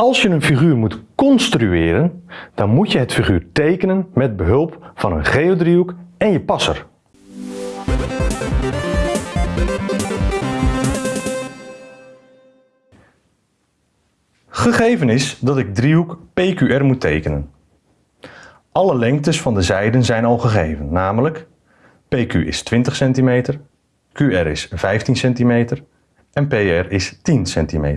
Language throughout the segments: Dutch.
Als je een figuur moet construeren, dan moet je het figuur tekenen met behulp van een geodriehoek en je passer. Gegeven is dat ik driehoek PQR moet tekenen. Alle lengtes van de zijden zijn al gegeven, namelijk PQ is 20 cm, QR is 15 cm en PR is 10 cm.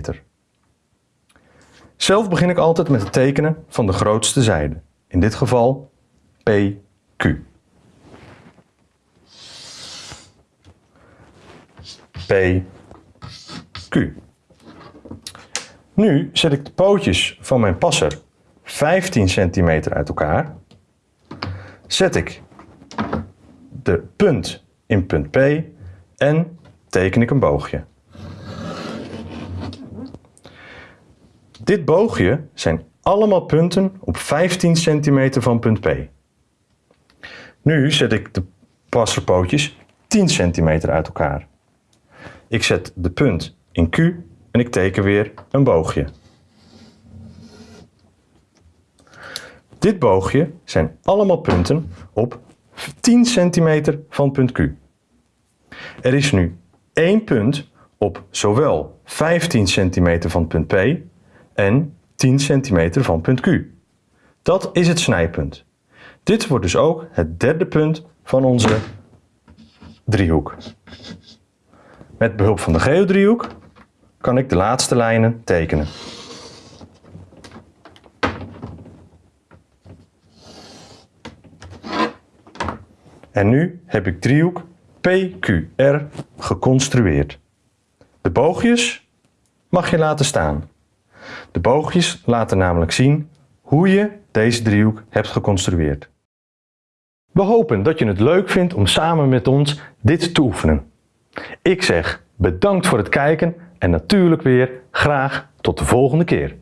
Zelf begin ik altijd met het tekenen van de grootste zijde, in dit geval PQ. PQ. Nu zet ik de pootjes van mijn passer 15 centimeter uit elkaar. Zet ik de punt in punt P en teken ik een boogje. Dit boogje zijn allemaal punten op 15 centimeter van punt P. Nu zet ik de passerpootjes 10 centimeter uit elkaar. Ik zet de punt in Q en ik teken weer een boogje. Dit boogje zijn allemaal punten op 10 centimeter van punt Q. Er is nu één punt op zowel 15 centimeter van punt P en 10 centimeter van punt Q. Dat is het snijpunt. Dit wordt dus ook het derde punt van onze driehoek. Met behulp van de geodriehoek kan ik de laatste lijnen tekenen. En nu heb ik driehoek PQR geconstrueerd. De boogjes mag je laten staan. De boogjes laten namelijk zien hoe je deze driehoek hebt geconstrueerd. We hopen dat je het leuk vindt om samen met ons dit te oefenen. Ik zeg bedankt voor het kijken en natuurlijk weer graag tot de volgende keer.